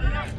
Yeah.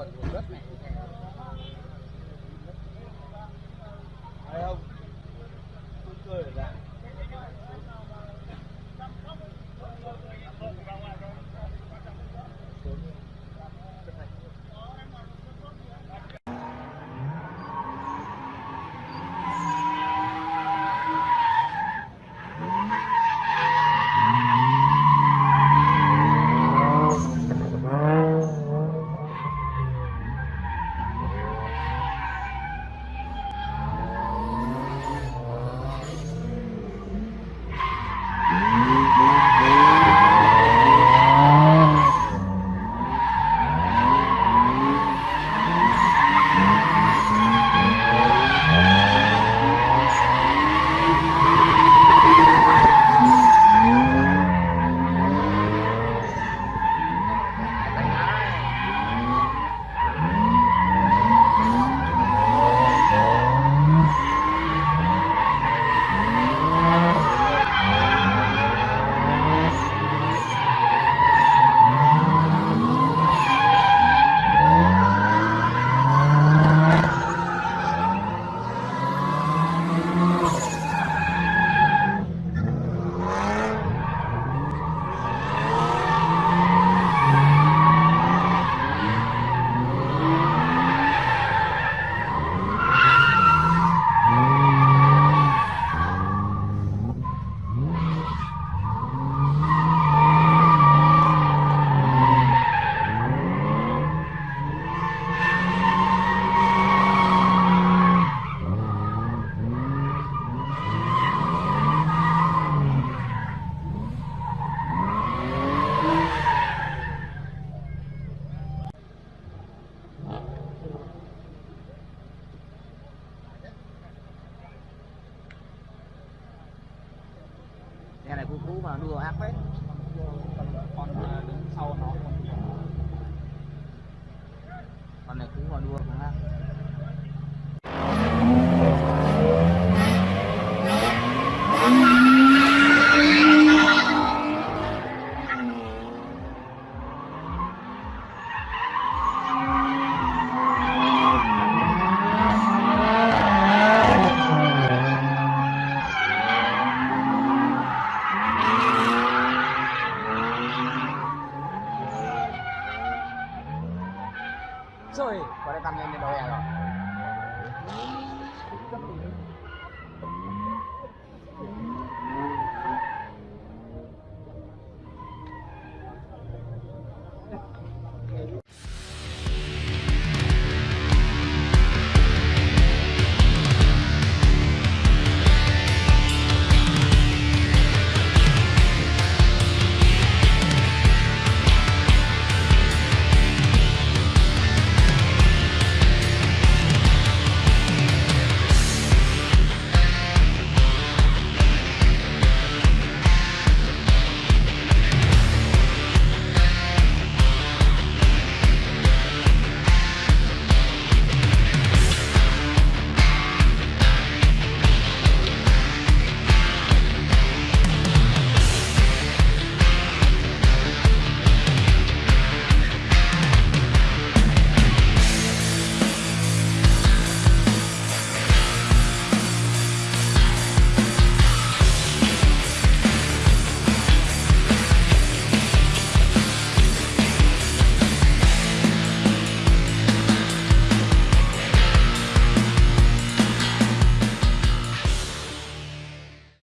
quần của đất này